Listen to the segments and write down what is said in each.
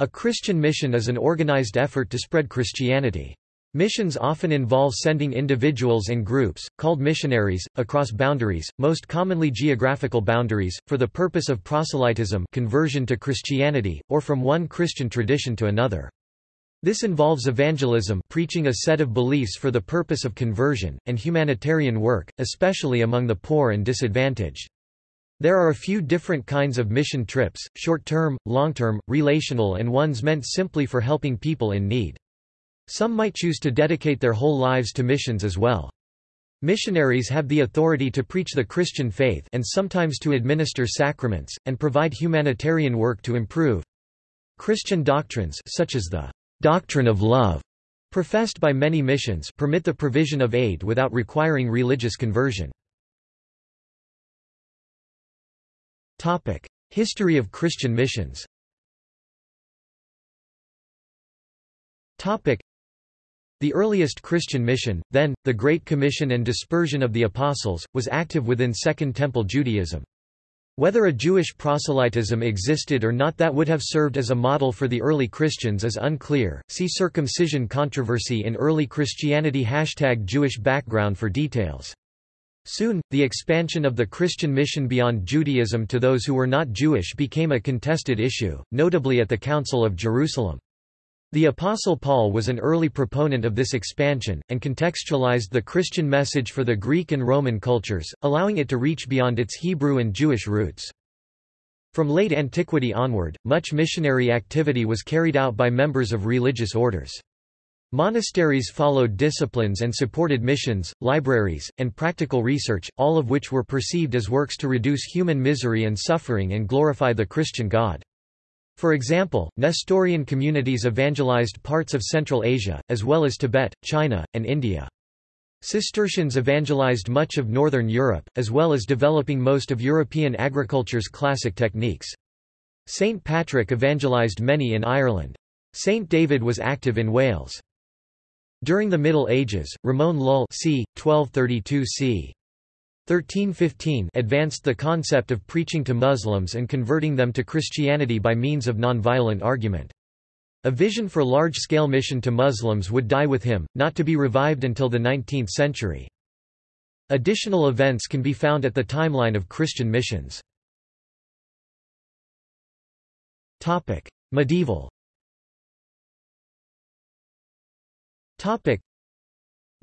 A Christian mission is an organized effort to spread Christianity. Missions often involve sending individuals and groups, called missionaries, across boundaries, most commonly geographical boundaries, for the purpose of proselytism conversion to Christianity, or from one Christian tradition to another. This involves evangelism preaching a set of beliefs for the purpose of conversion, and humanitarian work, especially among the poor and disadvantaged. There are a few different kinds of mission trips, short-term, long-term, relational and ones meant simply for helping people in need. Some might choose to dedicate their whole lives to missions as well. Missionaries have the authority to preach the Christian faith and sometimes to administer sacraments, and provide humanitarian work to improve Christian doctrines such as the doctrine of love, professed by many missions permit the provision of aid without requiring religious conversion. History of Christian missions Topic: the earliest Christian mission, then, the Great Commission and Dispersion of the Apostles, was active within Second Temple Judaism. Whether a Jewish proselytism existed or not that would have served as a model for the early Christians is unclear. See circumcision controversy in early Christianity Hashtag Jewish background for details. Soon, the expansion of the Christian mission beyond Judaism to those who were not Jewish became a contested issue, notably at the Council of Jerusalem. The Apostle Paul was an early proponent of this expansion, and contextualized the Christian message for the Greek and Roman cultures, allowing it to reach beyond its Hebrew and Jewish roots. From late antiquity onward, much missionary activity was carried out by members of religious orders. Monasteries followed disciplines and supported missions, libraries, and practical research, all of which were perceived as works to reduce human misery and suffering and glorify the Christian God. For example, Nestorian communities evangelized parts of Central Asia, as well as Tibet, China, and India. Cistercians evangelized much of northern Europe, as well as developing most of European agriculture's classic techniques. St. Patrick evangelized many in Ireland. St. David was active in Wales. During the Middle Ages, Ramon Lull c. 1232 c. 1315 advanced the concept of preaching to Muslims and converting them to Christianity by means of nonviolent argument. A vision for large-scale mission to Muslims would die with him, not to be revived until the 19th century. Additional events can be found at the timeline of Christian missions. Medieval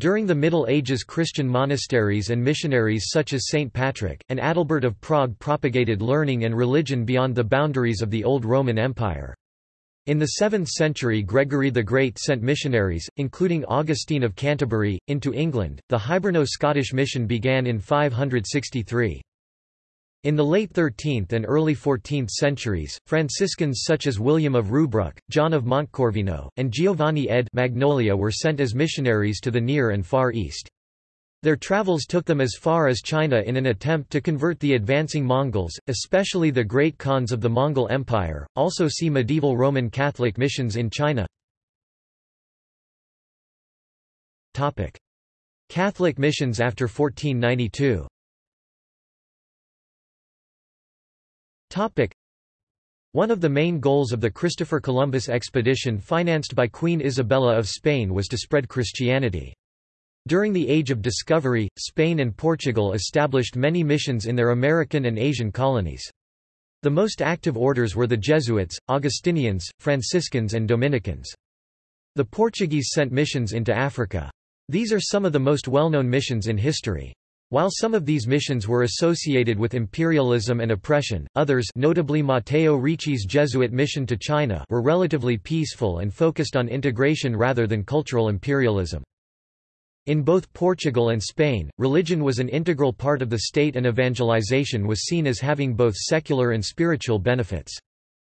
during the Middle Ages Christian monasteries and missionaries such as St. Patrick, and Adalbert of Prague propagated learning and religion beyond the boundaries of the Old Roman Empire. In the 7th century Gregory the Great sent missionaries, including Augustine of Canterbury, into England. The Hiberno-Scottish mission began in 563. In the late 13th and early 14th centuries, Franciscans such as William of Rubruck, John of Montecorvino, and Giovanni de' Marignolli were sent as missionaries to the Near and Far East. Their travels took them as far as China in an attempt to convert the advancing Mongols, especially the great Khans of the Mongol Empire. Also see medieval Roman Catholic missions in China. Topic: Catholic missions after 1492. Topic. One of the main goals of the Christopher Columbus expedition financed by Queen Isabella of Spain was to spread Christianity. During the Age of Discovery, Spain and Portugal established many missions in their American and Asian colonies. The most active orders were the Jesuits, Augustinians, Franciscans and Dominicans. The Portuguese sent missions into Africa. These are some of the most well-known missions in history. While some of these missions were associated with imperialism and oppression, others notably Matteo Ricci's Jesuit mission to China were relatively peaceful and focused on integration rather than cultural imperialism. In both Portugal and Spain, religion was an integral part of the state and evangelization was seen as having both secular and spiritual benefits.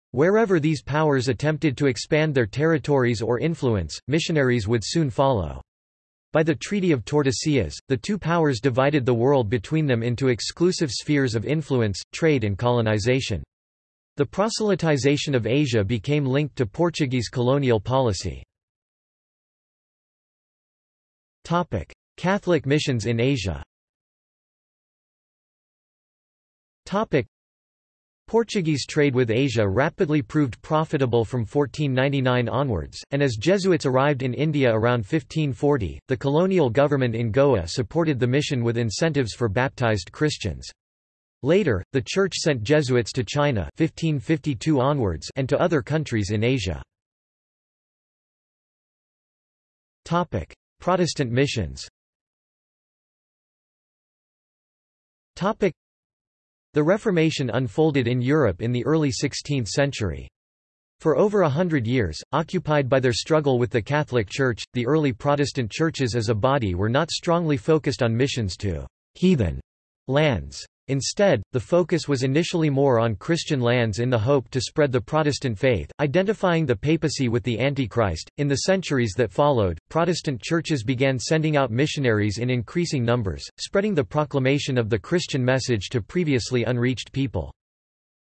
Wherever these powers attempted to expand their territories or influence, missionaries would soon follow. By the Treaty of Tordesillas, the two powers divided the world between them into exclusive spheres of influence, trade and colonization. The proselytization of Asia became linked to Portuguese colonial policy. Catholic missions in Asia Portuguese trade with Asia rapidly proved profitable from 1499 onwards, and as Jesuits arrived in India around 1540, the colonial government in Goa supported the mission with incentives for baptized Christians. Later, the Church sent Jesuits to China 1552 onwards and to other countries in Asia. Protestant missions the Reformation unfolded in Europe in the early 16th century. For over a hundred years, occupied by their struggle with the Catholic Church, the early Protestant churches as a body were not strongly focused on missions to «heathen» lands. Instead, the focus was initially more on Christian lands in the hope to spread the Protestant faith, identifying the papacy with the Antichrist. In the centuries that followed, Protestant churches began sending out missionaries in increasing numbers, spreading the proclamation of the Christian message to previously unreached people.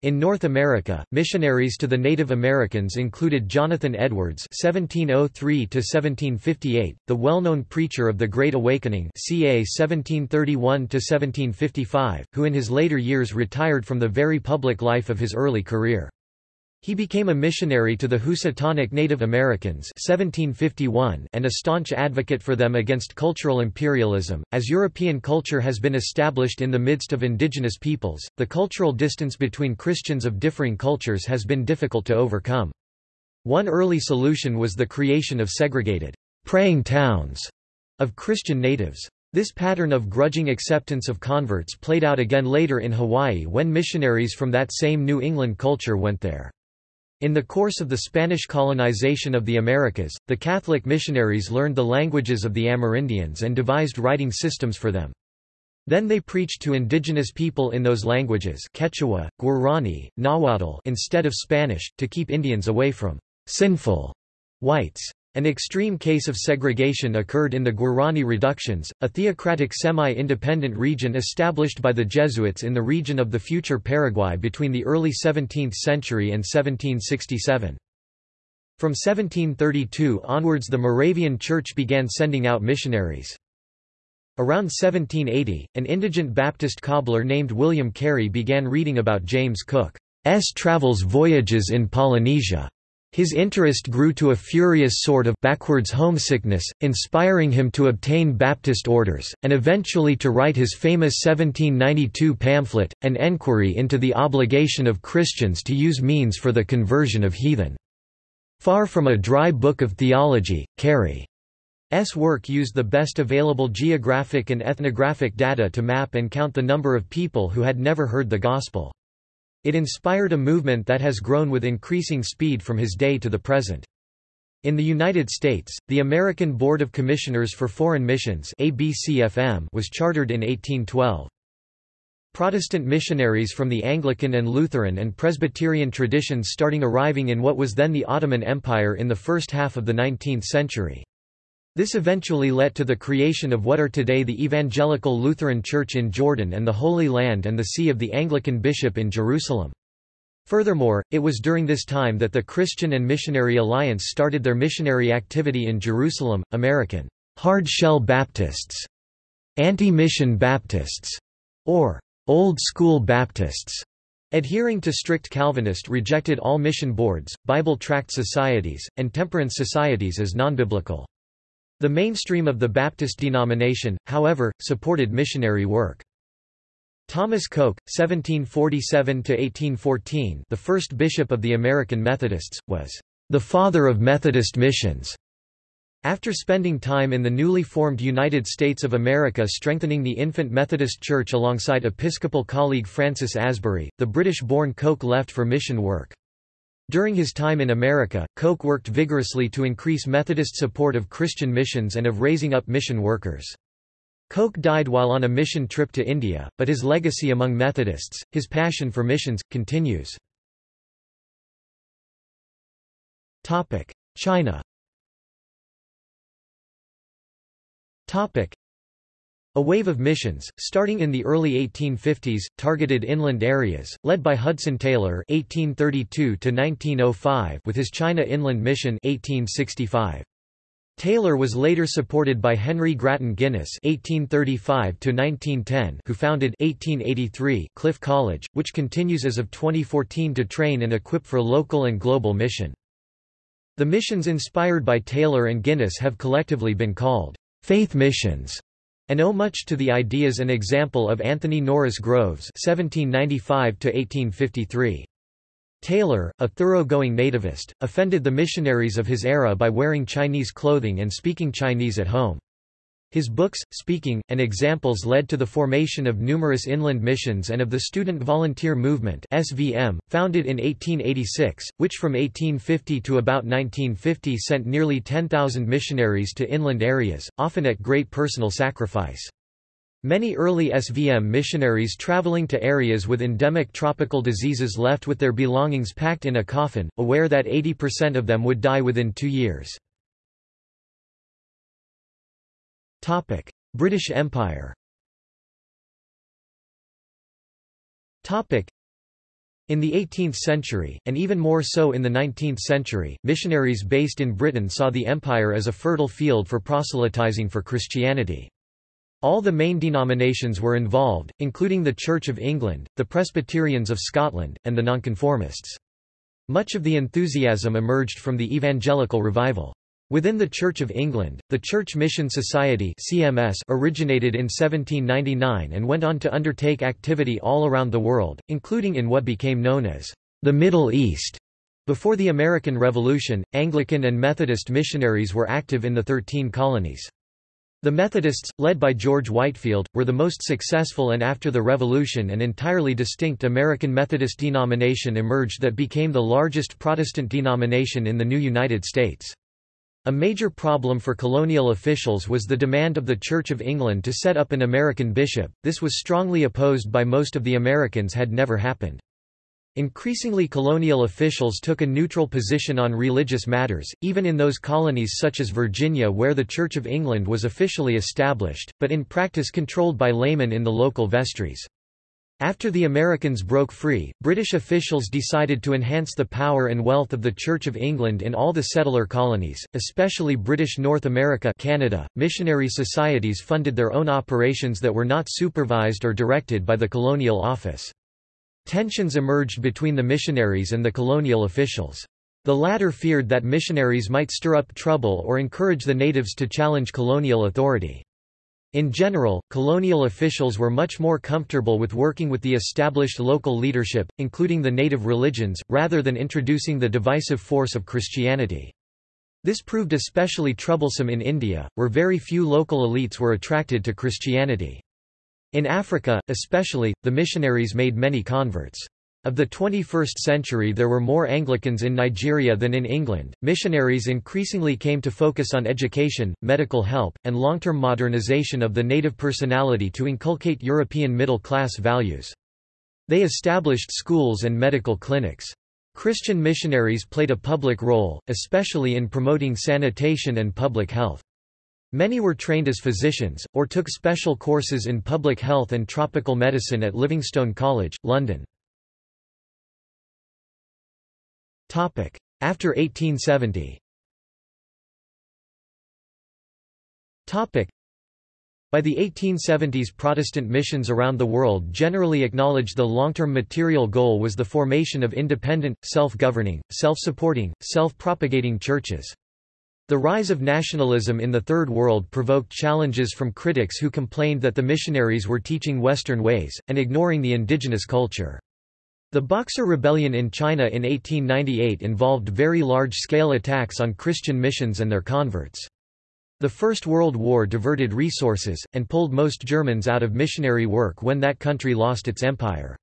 In North America, missionaries to the Native Americans included Jonathan Edwards (1703–1758), the well-known preacher of the Great Awakening (ca. 1731–1755), who in his later years retired from the very public life of his early career. He became a missionary to the Housatonic Native Americans 1751 and a staunch advocate for them against cultural imperialism. As European culture has been established in the midst of indigenous peoples, the cultural distance between Christians of differing cultures has been difficult to overcome. One early solution was the creation of segregated praying towns of Christian natives. This pattern of grudging acceptance of converts played out again later in Hawaii when missionaries from that same New England culture went there. In the course of the Spanish colonization of the Americas, the Catholic missionaries learned the languages of the Amerindians and devised writing systems for them. Then they preached to indigenous people in those languages Quechua, Guarani, Nahuatl instead of Spanish, to keep Indians away from «sinful» whites. An extreme case of segregation occurred in the Guarani Reductions, a theocratic semi-independent region established by the Jesuits in the region of the future Paraguay between the early 17th century and 1767. From 1732 onwards the Moravian Church began sending out missionaries. Around 1780, an indigent Baptist cobbler named William Carey began reading about James Cook's travels voyages in Polynesia. His interest grew to a furious sort of backwards homesickness, inspiring him to obtain Baptist orders, and eventually to write his famous 1792 pamphlet, An Enquiry into the Obligation of Christians to Use Means for the Conversion of Heathen. Far from a dry book of theology, Carey's work used the best available geographic and ethnographic data to map and count the number of people who had never heard the Gospel. It inspired a movement that has grown with increasing speed from his day to the present. In the United States, the American Board of Commissioners for Foreign Missions was chartered in 1812. Protestant missionaries from the Anglican and Lutheran and Presbyterian traditions starting arriving in what was then the Ottoman Empire in the first half of the 19th century. This eventually led to the creation of what are today the Evangelical Lutheran Church in Jordan and the Holy Land and the See of the Anglican Bishop in Jerusalem. Furthermore, it was during this time that the Christian and Missionary Alliance started their missionary activity in Jerusalem, American hard shell Baptists, anti-mission Baptists, or old school Baptists. Adhering to strict Calvinist rejected all mission boards, Bible tract societies, and temperance societies as non-biblical. The mainstream of the Baptist denomination, however, supported missionary work. Thomas Coke, 1747–1814 the first bishop of the American Methodists, was the father of Methodist missions. After spending time in the newly formed United States of America strengthening the infant Methodist Church alongside Episcopal colleague Francis Asbury, the British-born Coke left for mission work. During his time in America, Coke worked vigorously to increase Methodist support of Christian missions and of raising up mission workers. Coke died while on a mission trip to India, but his legacy among Methodists, his passion for missions, continues. China a wave of missions, starting in the early 1850s, targeted inland areas, led by Hudson Taylor (1832–1905) with his China Inland Mission (1865). Taylor was later supported by Henry Grattan Guinness (1835–1910), who founded 1883 Cliff College, which continues as of 2014 to train and equip for local and global mission. The missions inspired by Taylor and Guinness have collectively been called faith missions, and owe much to the ideas and example of Anthony Norris Groves (1795–1853). Taylor, a thoroughgoing nativist, offended the missionaries of his era by wearing Chinese clothing and speaking Chinese at home. His books, speaking, and examples led to the formation of numerous inland missions and of the Student Volunteer Movement SVM, founded in 1886, which from 1850 to about 1950 sent nearly 10,000 missionaries to inland areas, often at great personal sacrifice. Many early SVM missionaries traveling to areas with endemic tropical diseases left with their belongings packed in a coffin, aware that 80% of them would die within two years. British Empire in the 18th century, and even more so in the 19th century, missionaries based in Britain saw the empire as a fertile field for proselytizing for Christianity. All the main denominations were involved, including the Church of England, the Presbyterians of Scotland, and the Nonconformists. Much of the enthusiasm emerged from the evangelical revival. Within the Church of England, the Church Mission Society CMS originated in 1799 and went on to undertake activity all around the world, including in what became known as the Middle East. Before the American Revolution, Anglican and Methodist missionaries were active in the Thirteen Colonies. The Methodists, led by George Whitefield, were the most successful and after the Revolution an entirely distinct American Methodist denomination emerged that became the largest Protestant denomination in the new United States. A major problem for colonial officials was the demand of the Church of England to set up an American bishop, this was strongly opposed by most of the Americans had never happened. Increasingly colonial officials took a neutral position on religious matters, even in those colonies such as Virginia where the Church of England was officially established, but in practice controlled by laymen in the local vestries. After the Americans broke free, British officials decided to enhance the power and wealth of the Church of England in all the settler colonies, especially British North America Canada. .Missionary societies funded their own operations that were not supervised or directed by the colonial office. Tensions emerged between the missionaries and the colonial officials. The latter feared that missionaries might stir up trouble or encourage the natives to challenge colonial authority. In general, colonial officials were much more comfortable with working with the established local leadership, including the native religions, rather than introducing the divisive force of Christianity. This proved especially troublesome in India, where very few local elites were attracted to Christianity. In Africa, especially, the missionaries made many converts. Of the 21st century there were more Anglicans in Nigeria than in England. Missionaries increasingly came to focus on education, medical help, and long-term modernization of the native personality to inculcate European middle-class values. They established schools and medical clinics. Christian missionaries played a public role, especially in promoting sanitation and public health. Many were trained as physicians, or took special courses in public health and tropical medicine at Livingstone College, London. After 1870 by the 1870s Protestant missions around the world generally acknowledged the long-term material goal was the formation of independent, self-governing, self-supporting, self-propagating churches. The rise of nationalism in the Third World provoked challenges from critics who complained that the missionaries were teaching Western ways, and ignoring the indigenous culture. The Boxer Rebellion in China in 1898 involved very large-scale attacks on Christian missions and their converts. The First World War diverted resources, and pulled most Germans out of missionary work when that country lost its empire.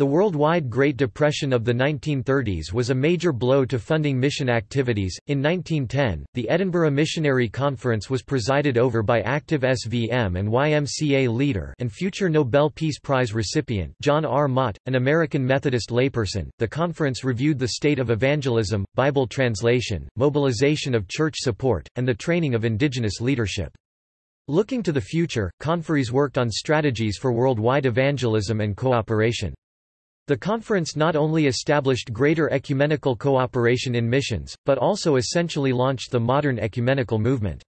The worldwide Great Depression of the 1930s was a major blow to funding mission activities. In 1910, the Edinburgh Missionary Conference was presided over by active SVM and YMCA leader and future Nobel Peace Prize recipient John R. Mott, an American Methodist layperson. The conference reviewed the state of evangelism, Bible translation, mobilization of church support, and the training of indigenous leadership. Looking to the future, conferees worked on strategies for worldwide evangelism and cooperation. The conference not only established greater ecumenical cooperation in missions, but also essentially launched the modern ecumenical movement.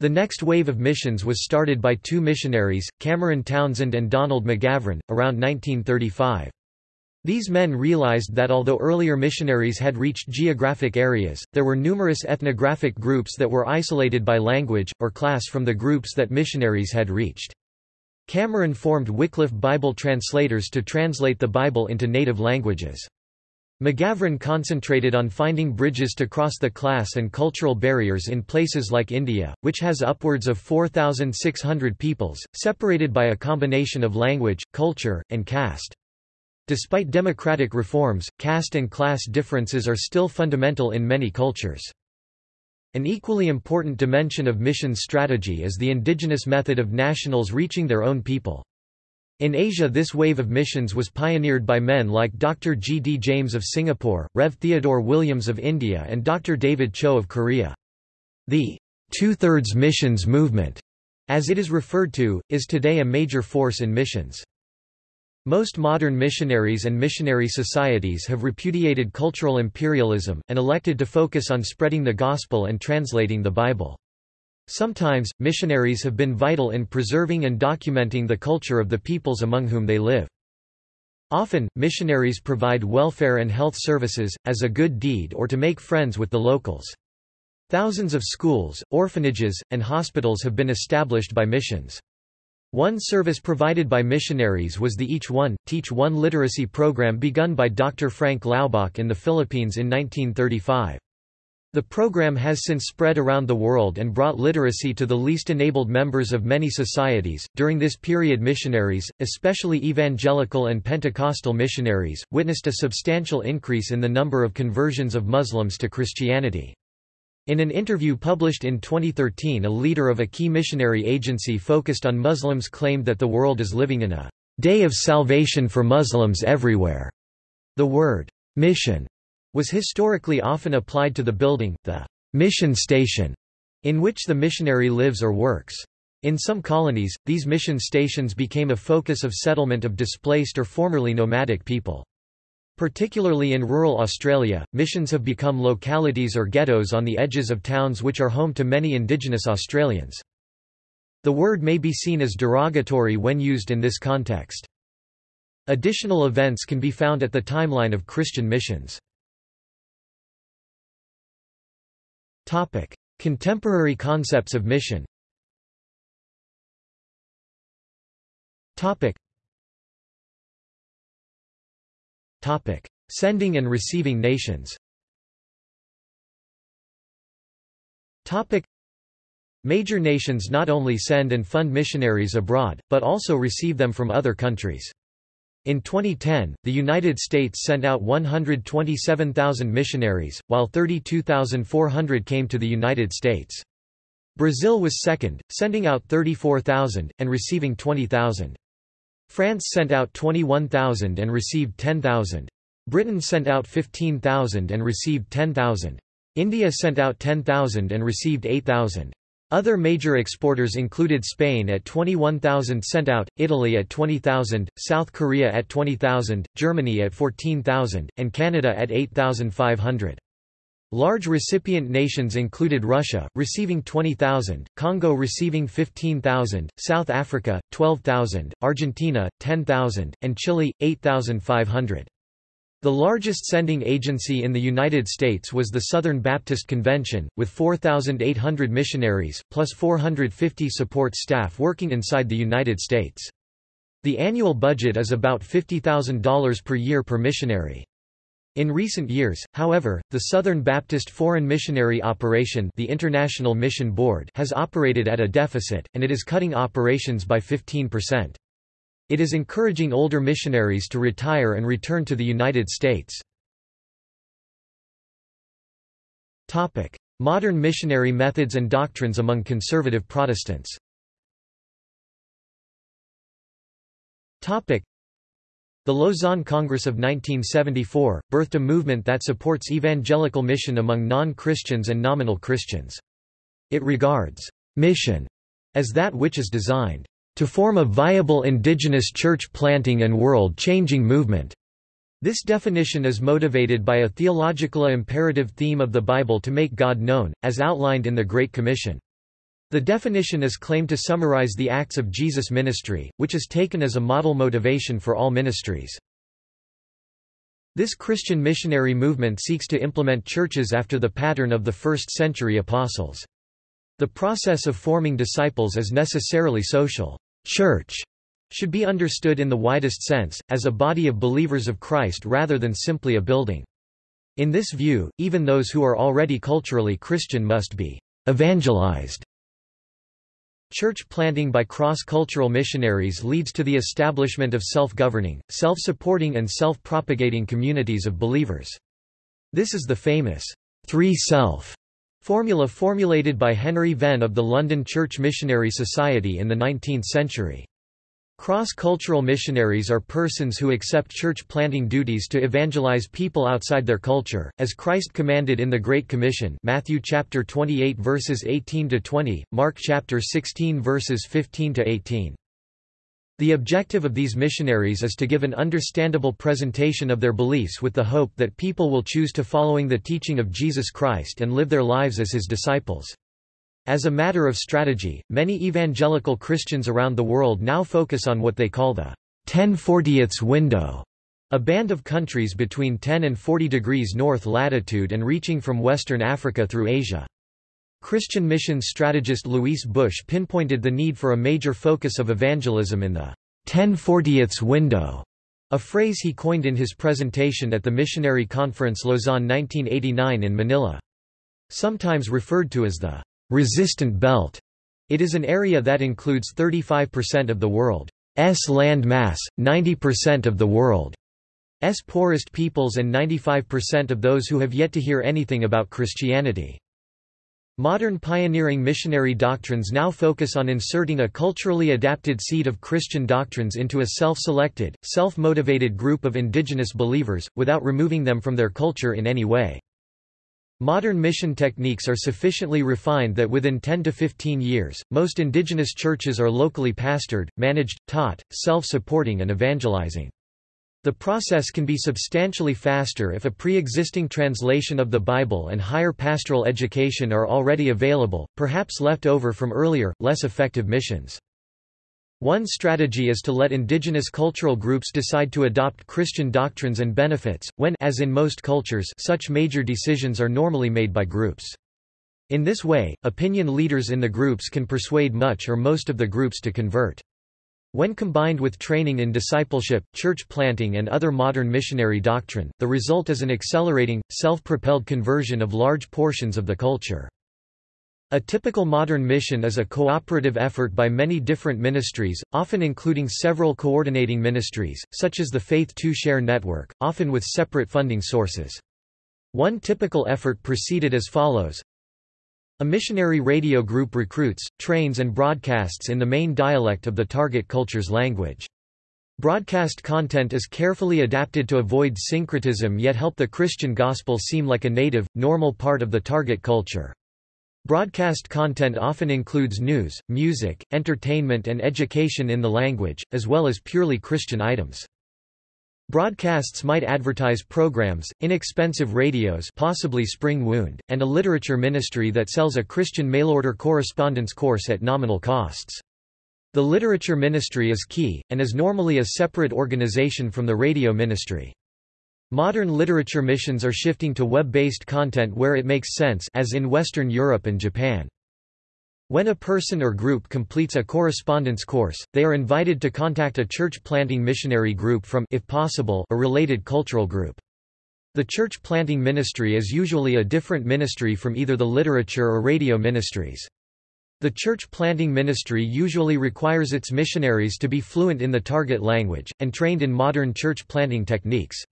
The next wave of missions was started by two missionaries, Cameron Townsend and Donald McGavran, around 1935. These men realized that although earlier missionaries had reached geographic areas, there were numerous ethnographic groups that were isolated by language, or class from the groups that missionaries had reached. Cameron formed Wycliffe Bible translators to translate the Bible into native languages. McGavran concentrated on finding bridges to cross the class and cultural barriers in places like India, which has upwards of 4,600 peoples, separated by a combination of language, culture, and caste. Despite democratic reforms, caste and class differences are still fundamental in many cultures. An equally important dimension of missions strategy is the indigenous method of nationals reaching their own people. In Asia this wave of missions was pioneered by men like Dr. G. D. James of Singapore, Rev. Theodore Williams of India and Dr. David Cho of Korea. The two-thirds missions movement, as it is referred to, is today a major force in missions. Most modern missionaries and missionary societies have repudiated cultural imperialism, and elected to focus on spreading the gospel and translating the Bible. Sometimes, missionaries have been vital in preserving and documenting the culture of the peoples among whom they live. Often, missionaries provide welfare and health services, as a good deed or to make friends with the locals. Thousands of schools, orphanages, and hospitals have been established by missions. One service provided by missionaries was the Each One, Teach One literacy program begun by Dr. Frank Laubach in the Philippines in 1935. The program has since spread around the world and brought literacy to the least enabled members of many societies. During this period, missionaries, especially evangelical and Pentecostal missionaries, witnessed a substantial increase in the number of conversions of Muslims to Christianity. In an interview published in 2013 a leader of a key missionary agency focused on Muslims claimed that the world is living in a day of salvation for Muslims everywhere. The word mission was historically often applied to the building, the mission station, in which the missionary lives or works. In some colonies, these mission stations became a focus of settlement of displaced or formerly nomadic people. Particularly in rural Australia, missions have become localities or ghettos on the edges of towns which are home to many Indigenous Australians. The word may be seen as derogatory when used in this context. Additional events can be found at the timeline of Christian missions. Topic: Contemporary concepts of mission. Topic. Topic: Sending and receiving nations. Topic: Major nations not only send and fund missionaries abroad, but also receive them from other countries. In 2010, the United States sent out 127,000 missionaries, while 32,400 came to the United States. Brazil was second, sending out 34,000, and receiving 20,000. France sent out 21,000 and received 10,000. Britain sent out 15,000 and received 10,000. India sent out 10,000 and received 8,000. Other major exporters included Spain at 21,000 sent out, Italy at 20,000, South Korea at 20,000, Germany at 14,000, and Canada at 8,500. Large recipient nations included Russia, receiving 20,000, Congo receiving 15,000, South Africa, 12,000, Argentina, 10,000, and Chile, 8,500. The largest sending agency in the United States was the Southern Baptist Convention, with 4,800 missionaries, plus 450 support staff working inside the United States. The annual budget is about $50,000 per year per missionary. In recent years, however, the Southern Baptist Foreign Missionary Operation the International Mission Board has operated at a deficit, and it is cutting operations by 15%. It is encouraging older missionaries to retire and return to the United States. Modern missionary methods and doctrines among conservative Protestants the Lausanne Congress of 1974, birthed a movement that supports evangelical mission among non-Christians and nominal Christians. It regards mission as that which is designed to form a viable indigenous church planting and world-changing movement. This definition is motivated by a theological imperative theme of the Bible to make God known, as outlined in the Great Commission. The definition is claimed to summarize the acts of Jesus' ministry, which is taken as a model motivation for all ministries. This Christian missionary movement seeks to implement churches after the pattern of the first-century apostles. The process of forming disciples is necessarily social. Church should be understood in the widest sense, as a body of believers of Christ rather than simply a building. In this view, even those who are already culturally Christian must be evangelized. Church planting by cross-cultural missionaries leads to the establishment of self-governing, self-supporting and self-propagating communities of believers. This is the famous three-self formula formulated by Henry Venn of the London Church Missionary Society in the 19th century. Cross-cultural missionaries are persons who accept church-planting duties to evangelize people outside their culture, as Christ commanded in the Great Commission Matthew chapter 28 verses 18 to 20, Mark chapter 16 verses 15 to 18. The objective of these missionaries is to give an understandable presentation of their beliefs with the hope that people will choose to following the teaching of Jesus Christ and live their lives as his disciples. As a matter of strategy, many evangelical Christians around the world now focus on what they call the 1040ths window, a band of countries between 10 and 40 degrees north latitude and reaching from Western Africa through Asia. Christian missions strategist Luis Bush pinpointed the need for a major focus of evangelism in the 1040ths window, a phrase he coined in his presentation at the Missionary Conference Lausanne 1989 in Manila. Sometimes referred to as the resistant belt. It is an area that includes 35% of the world's land mass, 90% of the world's poorest peoples and 95% of those who have yet to hear anything about Christianity. Modern pioneering missionary doctrines now focus on inserting a culturally adapted seed of Christian doctrines into a self-selected, self-motivated group of indigenous believers, without removing them from their culture in any way. Modern mission techniques are sufficiently refined that within 10 to 15 years, most indigenous churches are locally pastored, managed, taught, self-supporting and evangelizing. The process can be substantially faster if a pre-existing translation of the Bible and higher pastoral education are already available, perhaps left over from earlier, less effective missions. One strategy is to let indigenous cultural groups decide to adopt Christian doctrines and benefits, when as in most cultures such major decisions are normally made by groups. In this way, opinion leaders in the groups can persuade much or most of the groups to convert. When combined with training in discipleship, church planting and other modern missionary doctrine, the result is an accelerating, self-propelled conversion of large portions of the culture. A typical modern mission is a cooperative effort by many different ministries, often including several coordinating ministries, such as the Faith to Share network, often with separate funding sources. One typical effort proceeded as follows. A missionary radio group recruits, trains and broadcasts in the main dialect of the target culture's language. Broadcast content is carefully adapted to avoid syncretism yet help the Christian gospel seem like a native, normal part of the target culture. Broadcast content often includes news, music, entertainment and education in the language, as well as purely Christian items. Broadcasts might advertise programs, inexpensive radios possibly Spring Wound, and a literature ministry that sells a Christian mail-order correspondence course at nominal costs. The literature ministry is key, and is normally a separate organization from the radio ministry. Modern literature missions are shifting to web-based content where it makes sense as in Western Europe and Japan. When a person or group completes a correspondence course, they are invited to contact a church planting missionary group from if possible, a related cultural group. The church planting ministry is usually a different ministry from either the literature or radio ministries. The church planting ministry usually requires its missionaries to be fluent in the target language, and trained in modern church planting techniques.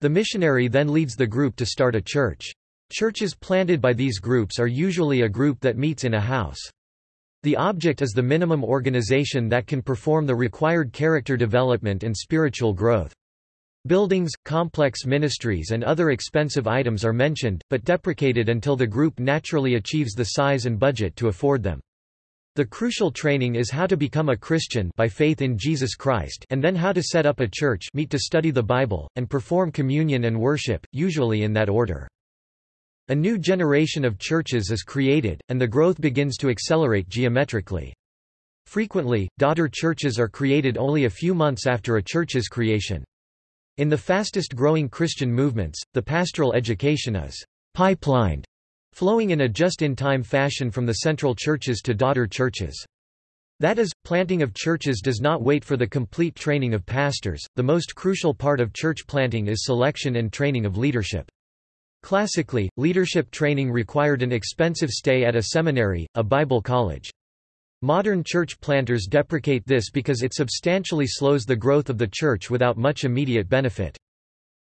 The missionary then leads the group to start a church. Churches planted by these groups are usually a group that meets in a house. The object is the minimum organization that can perform the required character development and spiritual growth. Buildings, complex ministries and other expensive items are mentioned, but deprecated until the group naturally achieves the size and budget to afford them. The crucial training is how to become a Christian by faith in Jesus Christ and then how to set up a church meet to study the Bible, and perform communion and worship, usually in that order. A new generation of churches is created, and the growth begins to accelerate geometrically. Frequently, daughter churches are created only a few months after a church's creation. In the fastest growing Christian movements, the pastoral education is pipelined flowing in a just-in-time fashion from the central churches to daughter churches. That is, planting of churches does not wait for the complete training of pastors, the most crucial part of church planting is selection and training of leadership. Classically, leadership training required an expensive stay at a seminary, a Bible college. Modern church planters deprecate this because it substantially slows the growth of the church without much immediate benefit.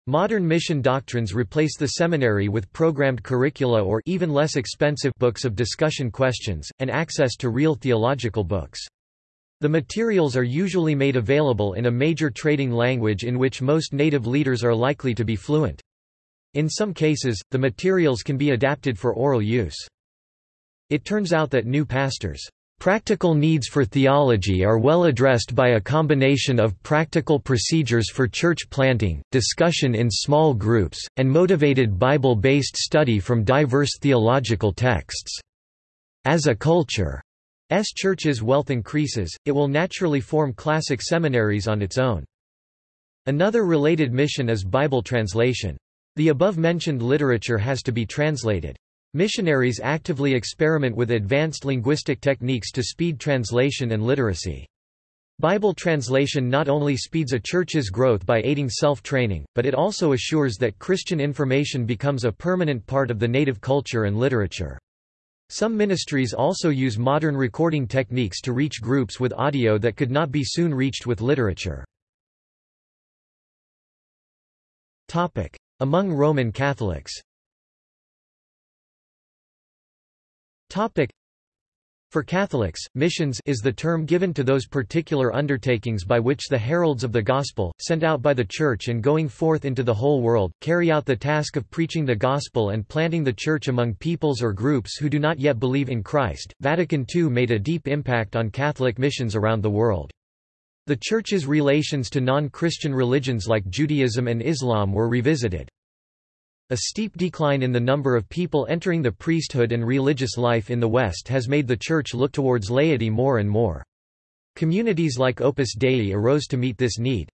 Modern mission doctrines replace the seminary with programmed curricula or even less expensive books of discussion questions, and access to real theological books. The materials are usually made available in a major trading language in which most native leaders are likely to be fluent. In some cases, the materials can be adapted for oral use. It turns out that new pastors Practical needs for theology are well addressed by a combination of practical procedures for church planting, discussion in small groups, and motivated Bible-based study from diverse theological texts. As a culture, S church's wealth increases, it will naturally form classic seminaries on its own. Another related mission is Bible translation. The above-mentioned literature has to be translated. Missionaries actively experiment with advanced linguistic techniques to speed translation and literacy. Bible translation not only speeds a church's growth by aiding self-training, but it also assures that Christian information becomes a permanent part of the native culture and literature. Some ministries also use modern recording techniques to reach groups with audio that could not be soon reached with literature. Among Roman Catholics Topic. For Catholics, missions is the term given to those particular undertakings by which the heralds of the Gospel, sent out by the Church and going forth into the whole world, carry out the task of preaching the Gospel and planting the Church among peoples or groups who do not yet believe in Christ. Vatican II made a deep impact on Catholic missions around the world. The Church's relations to non-Christian religions like Judaism and Islam were revisited. A steep decline in the number of people entering the priesthood and religious life in the West has made the Church look towards laity more and more. Communities like Opus Dei arose to meet this need.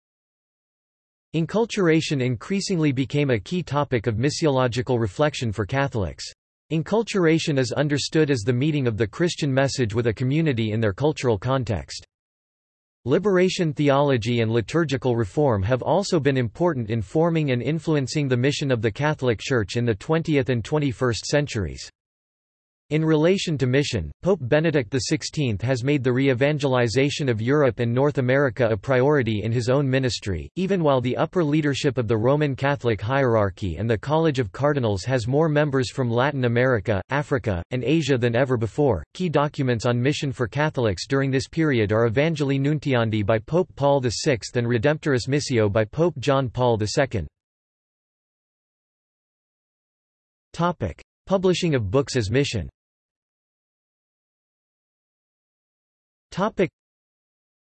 Inculturation increasingly became a key topic of missiological reflection for Catholics. Inculturation is understood as the meeting of the Christian message with a community in their cultural context. Liberation theology and liturgical reform have also been important in forming and influencing the mission of the Catholic Church in the 20th and 21st centuries. In relation to mission, Pope Benedict XVI has made the re-evangelization of Europe and North America a priority in his own ministry, even while the upper leadership of the Roman Catholic hierarchy and the College of Cardinals has more members from Latin America, Africa, and Asia than ever before. Key documents on mission for Catholics during this period are Evangelii Nuntiandi by Pope Paul VI and Redemptoris Missio by Pope John Paul II. Topic: Publishing of books as mission. Topic.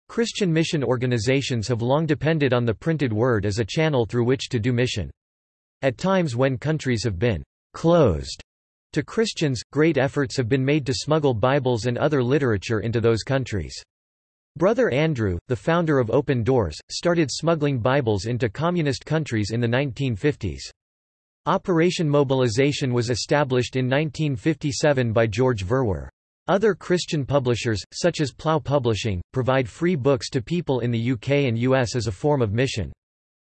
Christian mission organizations have long depended on the printed word as a channel through which to do mission. At times when countries have been closed to Christians, great efforts have been made to smuggle Bibles and other literature into those countries. Brother Andrew, the founder of Open Doors, started smuggling Bibles into communist countries in the 1950s. Operation Mobilization was established in 1957 by George Verwer. Other Christian publishers, such as Plough Publishing, provide free books to people in the UK and US as a form of mission.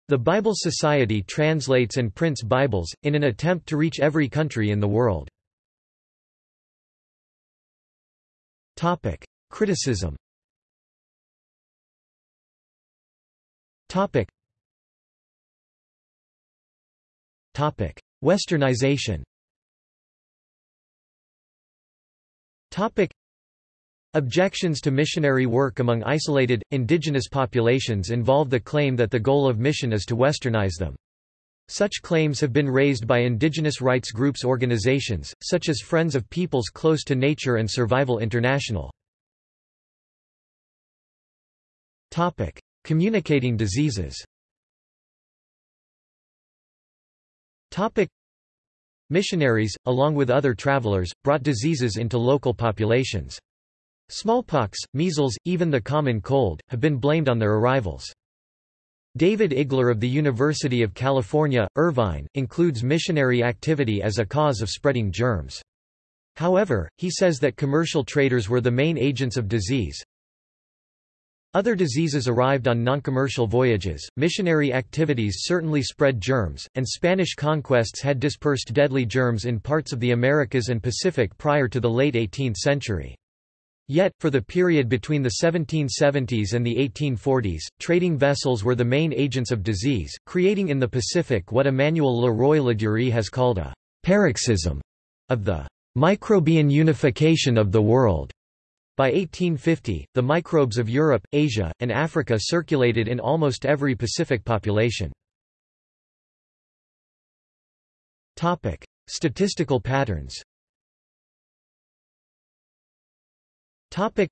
The Bible Society translates and prints Bibles, in an attempt to reach every country in the world. Topic. Criticism Topic. Topic. Westernization Topic. Objections to missionary work among isolated, indigenous populations involve the claim that the goal of mission is to westernize them. Such claims have been raised by indigenous rights groups organizations, such as Friends of Peoples Close to Nature and Survival International. Topic. Communicating diseases Topic. Missionaries, along with other travelers, brought diseases into local populations. Smallpox, measles, even the common cold, have been blamed on their arrivals. David Igler of the University of California, Irvine, includes missionary activity as a cause of spreading germs. However, he says that commercial traders were the main agents of disease. Other diseases arrived on non-commercial voyages, missionary activities certainly spread germs, and Spanish conquests had dispersed deadly germs in parts of the Americas and Pacific prior to the late 18th century. Yet, for the period between the 1770s and the 1840s, trading vessels were the main agents of disease, creating in the Pacific what Emmanuel Le Roy Ladurie has called a paroxysm of the microbian unification of the world. By 1850, the microbes of Europe, Asia, and Africa circulated in almost every Pacific population. Topic: Statistical patterns Topic.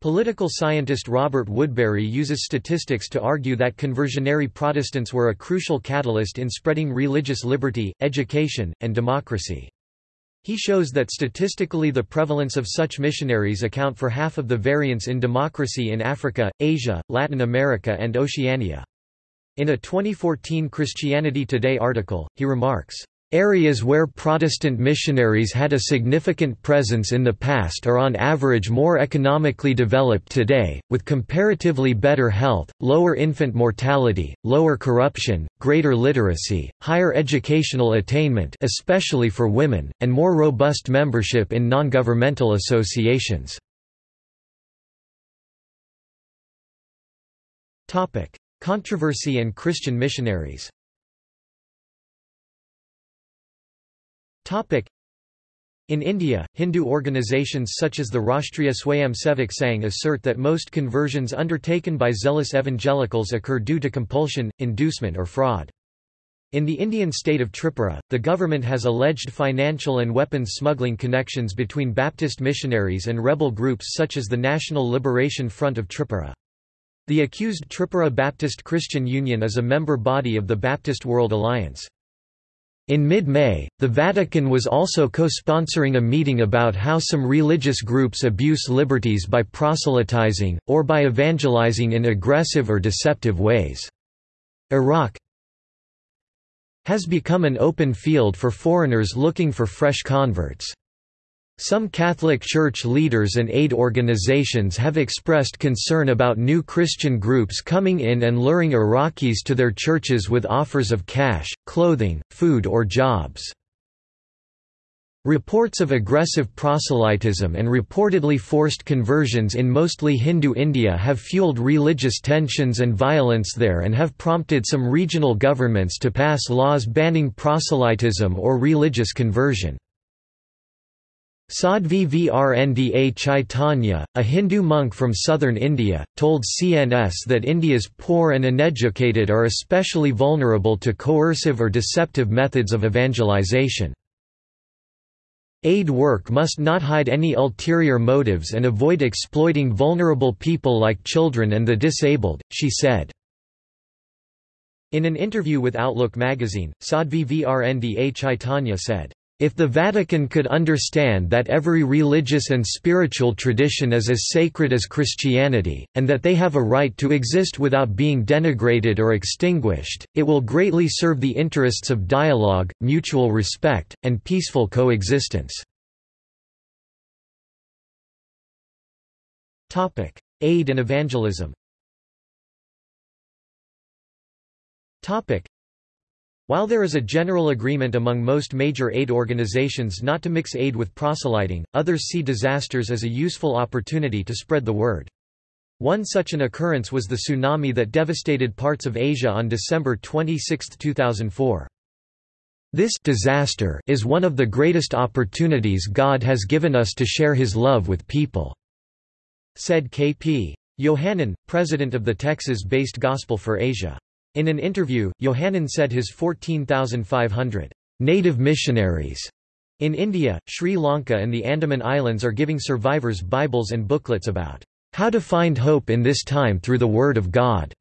Political scientist Robert Woodberry uses statistics to argue that conversionary Protestants were a crucial catalyst in spreading religious liberty, education, and democracy. He shows that statistically the prevalence of such missionaries account for half of the variance in democracy in Africa, Asia, Latin America and Oceania. In a 2014 Christianity Today article, he remarks, Areas where Protestant missionaries had a significant presence in the past are on average more economically developed today, with comparatively better health, lower infant mortality, lower corruption, greater literacy, higher educational attainment especially for women, and more robust membership in non-governmental associations. Controversy and Christian missionaries In India, Hindu organizations such as the Rashtriya Swayamsevak Sangh assert that most conversions undertaken by zealous evangelicals occur due to compulsion, inducement or fraud. In the Indian state of Tripura, the government has alleged financial and weapons smuggling connections between Baptist missionaries and rebel groups such as the National Liberation Front of Tripura. The accused Tripura Baptist Christian Union is a member body of the Baptist World Alliance. In mid-May, the Vatican was also co-sponsoring a meeting about how some religious groups abuse liberties by proselytizing, or by evangelizing in aggressive or deceptive ways. Iraq has become an open field for foreigners looking for fresh converts. Some Catholic Church leaders and aid organizations have expressed concern about new Christian groups coming in and luring Iraqis to their churches with offers of cash, clothing, food or jobs. Reports of aggressive proselytism and reportedly forced conversions in mostly Hindu India have fueled religious tensions and violence there and have prompted some regional governments to pass laws banning proselytism or religious conversion. Sadhvi Vrnda Chaitanya, a Hindu monk from southern India, told CNS that India's poor and uneducated are especially vulnerable to coercive or deceptive methods of evangelization. Aid work must not hide any ulterior motives and avoid exploiting vulnerable people like children and the disabled, she said. In an interview with Outlook magazine, Sadhvi Vrnda Chaitanya said, if the Vatican could understand that every religious and spiritual tradition is as sacred as Christianity, and that they have a right to exist without being denigrated or extinguished, it will greatly serve the interests of dialogue, mutual respect, and peaceful coexistence. Aid and evangelism while there is a general agreement among most major aid organizations not to mix aid with proselyting, others see disasters as a useful opportunity to spread the word. One such an occurrence was the tsunami that devastated parts of Asia on December 26, 2004. This disaster is one of the greatest opportunities God has given us to share His love with people," said K.P. Yohannan, president of the Texas-based Gospel for Asia. In an interview, Yohannan said his 14,500 native missionaries in India, Sri Lanka and the Andaman Islands are giving survivors Bibles and booklets about How to Find Hope in This Time Through the Word of God.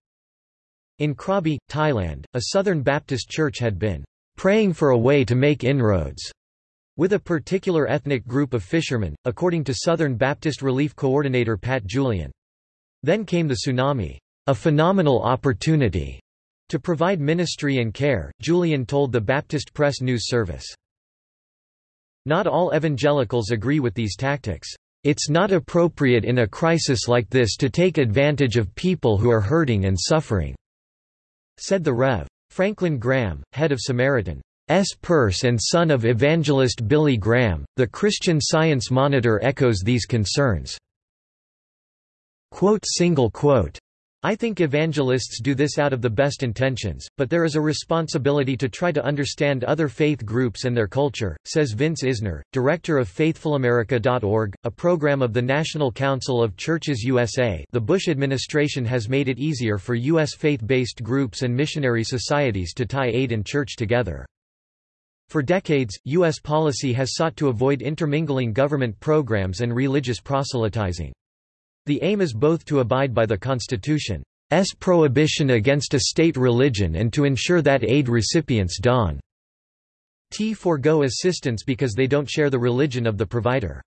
In Krabi, Thailand, a Southern Baptist church had been praying for a way to make inroads with a particular ethnic group of fishermen, according to Southern Baptist Relief Coordinator Pat Julian. Then came the tsunami, a phenomenal opportunity to provide ministry and care, Julian told the Baptist Press News Service. Not all evangelicals agree with these tactics. It's not appropriate in a crisis like this to take advantage of people who are hurting and suffering," said the Rev. Franklin Graham, head of Samaritan's Purse and son of evangelist Billy Graham. The Christian Science Monitor echoes these concerns. Quote, single quote, I think evangelists do this out of the best intentions, but there is a responsibility to try to understand other faith groups and their culture, says Vince Isner, director of FaithfulAmerica.org, a program of the National Council of Churches USA. The Bush administration has made it easier for U.S. faith-based groups and missionary societies to tie aid and church together. For decades, U.S. policy has sought to avoid intermingling government programs and religious proselytizing. The aim is both to abide by the Constitution's prohibition against a state religion and to ensure that aid recipients don't forego assistance because they don't share the religion of the provider.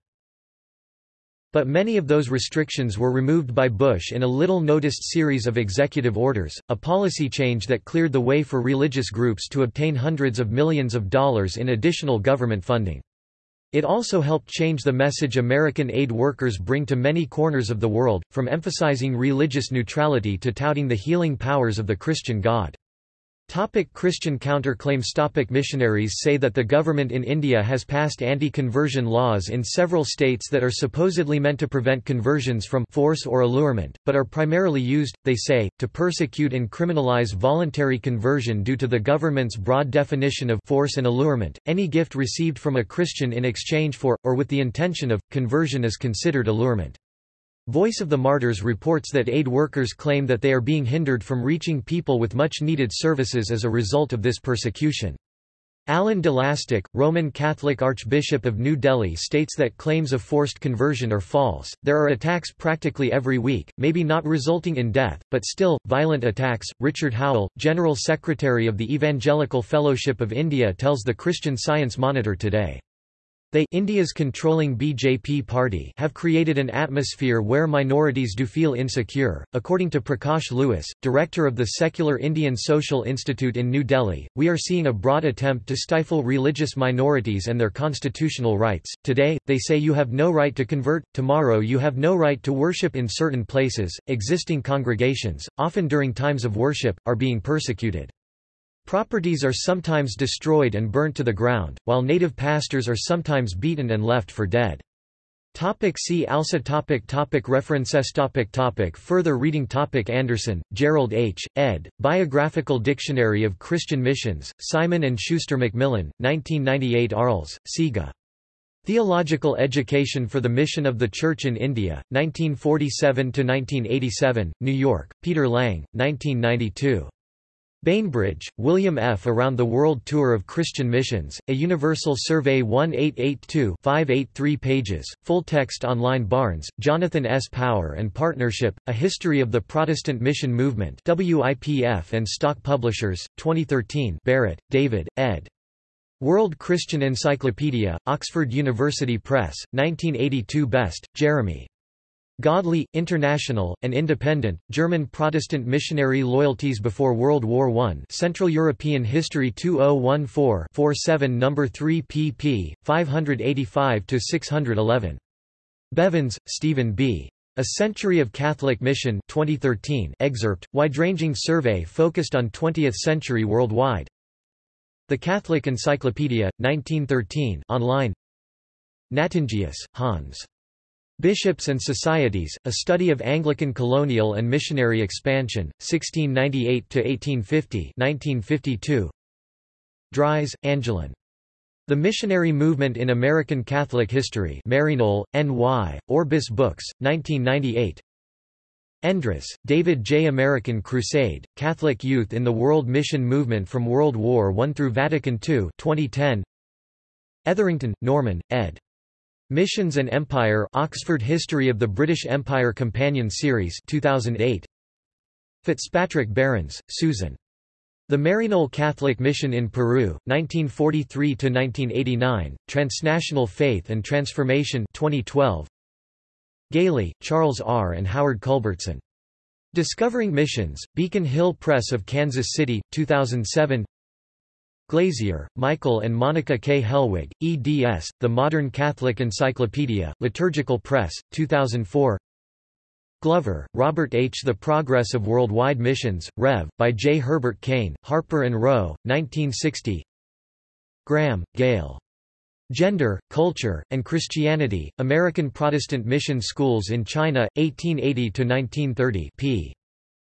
But many of those restrictions were removed by Bush in a little-noticed series of executive orders, a policy change that cleared the way for religious groups to obtain hundreds of millions of dollars in additional government funding. It also helped change the message American aid workers bring to many corners of the world, from emphasizing religious neutrality to touting the healing powers of the Christian God. Topic Christian counterclaims Topic Missionaries say that the government in India has passed anti-conversion laws in several states that are supposedly meant to prevent conversions from force or allurement, but are primarily used, they say, to persecute and criminalize voluntary conversion due to the government's broad definition of force and allurement. Any gift received from a Christian in exchange for, or with the intention of, conversion is considered allurement. Voice of the Martyrs reports that aid workers claim that they are being hindered from reaching people with much-needed services as a result of this persecution. Alan de Lastic, Roman Catholic Archbishop of New Delhi states that claims of forced conversion are false. There are attacks practically every week, maybe not resulting in death, but still, violent attacks. Richard Howell, General Secretary of the Evangelical Fellowship of India tells the Christian Science Monitor today. They India's controlling BJP party have created an atmosphere where minorities do feel insecure. According to Prakash Lewis, director of the Secular Indian Social Institute in New Delhi, we are seeing a broad attempt to stifle religious minorities and their constitutional rights. Today, they say you have no right to convert, tomorrow you have no right to worship in certain places. Existing congregations, often during times of worship, are being persecuted. Properties are sometimes destroyed and burnt to the ground, while native pastors are sometimes beaten and left for dead. Topic see also topic topic References topic topic Further reading topic Anderson, Gerald H., ed., Biographical Dictionary of Christian Missions, Simon & Schuster Macmillan, 1998 Arles, Siga. Theological Education for the Mission of the Church in India, 1947–1987, New York, Peter Lang, 1992. Bainbridge, William F. Around the World Tour of Christian Missions, A Universal Survey 1882-583 pages, full-text online Barnes, Jonathan S. Power and Partnership, A History of the Protestant Mission Movement WIPF and Stock Publishers, 2013 Barrett, David, ed. World Christian Encyclopedia, Oxford University Press, 1982 Best, Jeremy. Godly, international, and independent, German Protestant missionary loyalties before World War I Central European History 2014-47 No. 3 pp. 585–611. Bevans, Stephen B. A Century of Catholic Mission 2013 excerpt, wide-ranging survey focused on 20th-century worldwide. The Catholic Encyclopedia, 1913 online Cnattingius, Hans. Bishops and Societies, A Study of Anglican Colonial and Missionary Expansion, 1698–1850 1952. Dries, Angelin. The Missionary Movement in American Catholic History Maryknoll, N.Y., Orbis Books, 1998 Endres, David J. American Crusade, Catholic Youth in the World Mission Movement from World War I through Vatican II 2010. Etherington, Norman, ed. Missions and Empire Oxford History of the British Empire Companion Series 2008 Fitzpatrick Behrens, Susan. The Maryknoll Catholic Mission in Peru, 1943–1989, Transnational Faith and Transformation 2012. Gailey, Charles R. and Howard Culbertson. Discovering Missions, Beacon Hill Press of Kansas City, 2007 Glazier, Michael and Monica K. Hellwig, eds, The Modern Catholic Encyclopedia, Liturgical Press, 2004 Glover, Robert H. The Progress of Worldwide Missions, Rev., by J. Herbert Kane, Harper & Row, 1960 Graham, Gael. Gender, Culture, and Christianity, American Protestant Mission Schools in China, 1880–1930 p.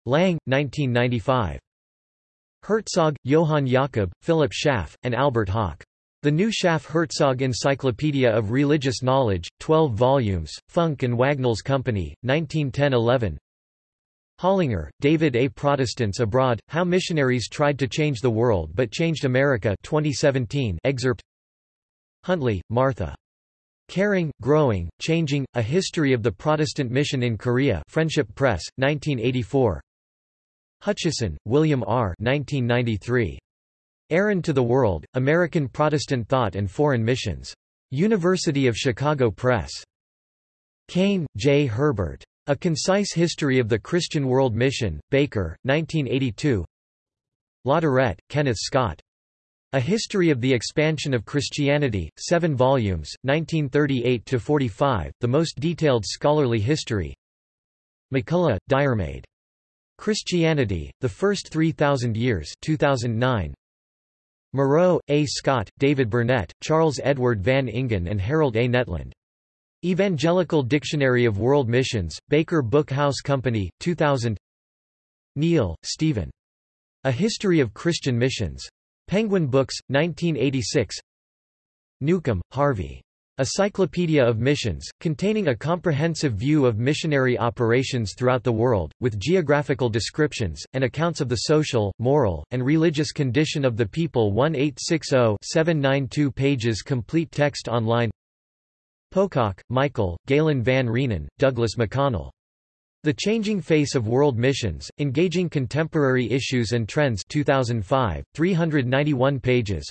Lang, 1995. Herzog, Johann Jakob, Philip Schaff, and Albert Hauck. The New Schaff-Herzog Encyclopedia of Religious Knowledge, 12 volumes, Funk and Wagnalls Company, 1910–11 Hollinger, David A. Protestants Abroad, How Missionaries Tried to Change the World but Changed America 2017 excerpt Huntley, Martha. Caring, Growing, Changing, A History of the Protestant Mission in Korea Friendship Press, 1984 Hutchison, William R. 1993. Errand to the World, American Protestant Thought and Foreign Missions. University of Chicago Press. Kane, J. Herbert. A Concise History of the Christian World Mission, Baker, 1982 Latourette, Kenneth Scott. A History of the Expansion of Christianity, 7 volumes, 1938–45, the most detailed scholarly history MacCulloch, Diarmaid. Christianity, The First 3,000 Years 2009. Moreau, A. Scott, David Burnett, Charles Edward Van Engen and Harold A. Netland. Evangelical Dictionary of World Missions, Baker Book House Company, 2000 Neill, Stephen. A History of Christian Missions. Penguin Books, 1986 Newcomb, Harvey. A Cyclopedia of Missions, containing a comprehensive view of missionary operations throughout the world, with geographical descriptions, and accounts of the social, moral, and religious condition of the people 1860-792 pages complete text online Pocock, Michael, Gailyn Van Rheenen, Douglas McConnell. The Changing Face of World Missions, Engaging Contemporary Issues and Trends 2005, 391 pages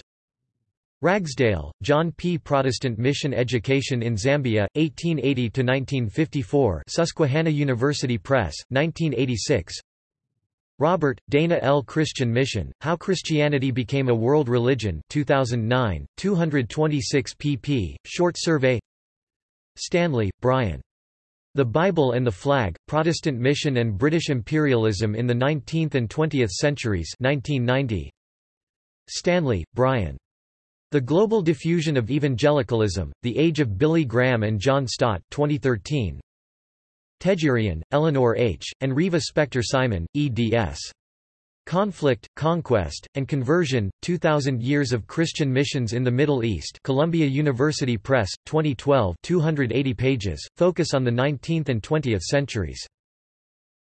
Ragsdale, John P. Protestant Mission Education in Zambia, 1880–1954 Susquehanna University Press, 1986 Robert, Dana L. Christian Mission, How Christianity Became a World Religion 2009, 226 pp. Short survey Stanley, Brian. The Bible and the Flag, Protestant Mission and British Imperialism in the Nineteenth and Twentieth Centuries 1990. Stanley, Brian. The Global Diffusion of Evangelicalism, The Age of Billy Graham and John Stott 2013. Tejirian, Eleanor H., and Riva Spector Simon, eds. Conflict, Conquest, and Conversion, 2,000 Years of Christian Missions in the Middle East Columbia University Press, 2012 280 pages, focus on the 19th and 20th centuries.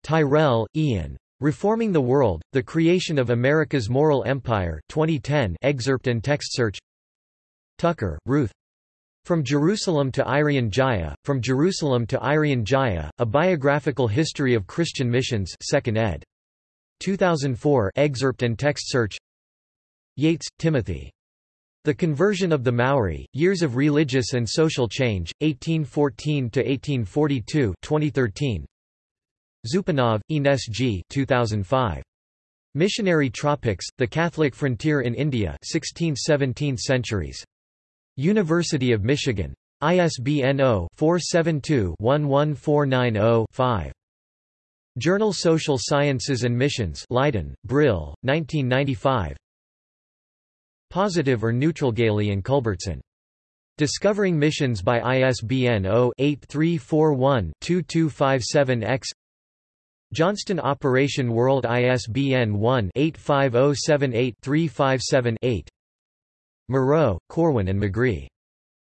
Tyrrell, Ian. Reforming the World, The Creation of America's Moral Empire 2010 excerpt and text search Tucker, Ruth. From Jerusalem to Irian Jaya, From Jerusalem to Irian Jaya, A Biographical History of Christian Missions 2nd ed. 2004 excerpt and text search Yates, Timothy. The Conversion of the Maori, Years of Religious and Social Change, 1814–1842 2013. Zupanov, Ines G. 2005. Missionary Tropics, The Catholic Frontier in India 16th–17th centuries. University of Michigan. ISBN 0-472-11490-5. Journal Social Sciences and Missions Leiden, Brill, 1995 Positive or Neutral Gailey and Culbertson. Discovering Missions by ISBN 0-8341-2257-X Johnston Operation World ISBN 1-85078-357-8 Moreau, Corwin and McGee.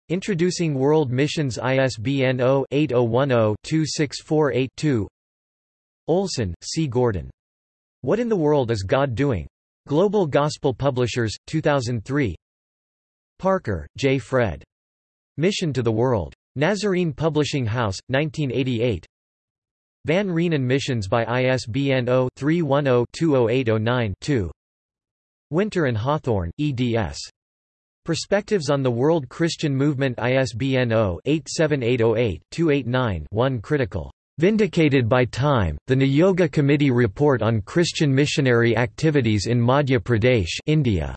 Introducing World Missions ISBN 0-8010-2648-2 Olson, C. Gordon. What in the World is God Doing? Global Gospel Publishers, 2003 Parker, J. Fred. Mission to the World. Nazarene Publishing House, 1988 Van Rheenen Missions by ISBN 0-310-20809-2 Winter and Hawthorne, eds. Perspectives on the World Christian Movement ISBN 0-87808-289-1 Critical. Vindicated by Time, the Niyogi Committee Report on Christian Missionary Activities in Madhya Pradesh India.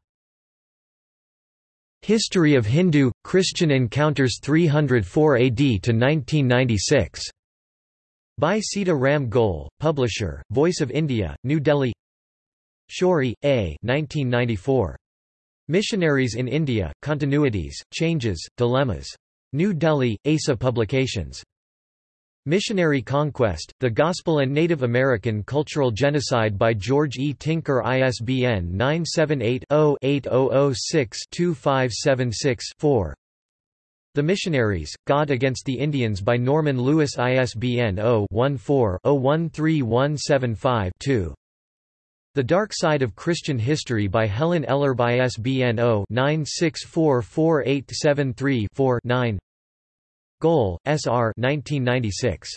History of Hindu, Christian Encounters 304 AD to 1996. By Sita Ram Goel, Publisher, Voice of India, New Delhi Shourie, A. 1994. Missionaries in India, Continuities, Changes, Dilemmas. New Delhi, ASA Publications. Missionary Conquest, The Gospel and Native American Cultural Genocide by George E. Tinker ISBN 978-0-8006-2576-4 The Missionaries, God Against the Indians by Norman Lewis ISBN 0-14-013175-2 The Dark Side of Christian History by Helen Ellerbe ISBN 0-9644873-4-9 Goel, S. R. 1996.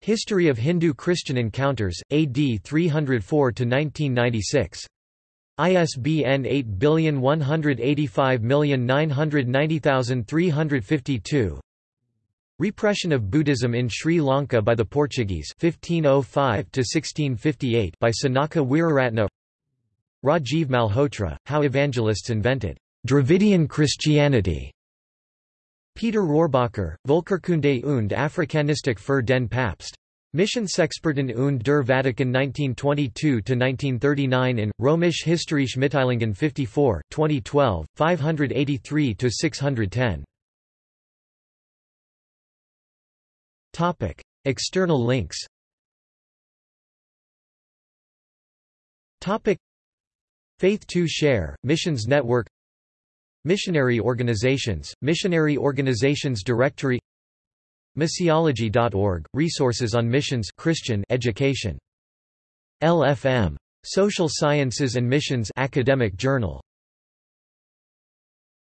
History of Hindu-Christian Encounters, AD 304–1996. ISBN 8185990352 Repression of Buddhism in Sri Lanka by the Portuguese 1505 by Senaka Weeraratna Rajiv Malhotra, How Evangelists Invented Dravidian Christianity Peter Rohrbacher, Volkerkunde und Afrikanistik für den Papst. Missionsexperten und der Vatikan 1922–1939 in, Römisch Historische Mitteilungen 54, 2012, 583–610. External links Topic: Faith to Share, Missions Network Missionary organizations, Missionary Organizations Directory Missiology.org, resources on missions Christian education. LFM. Social Sciences and Missions Academic Journal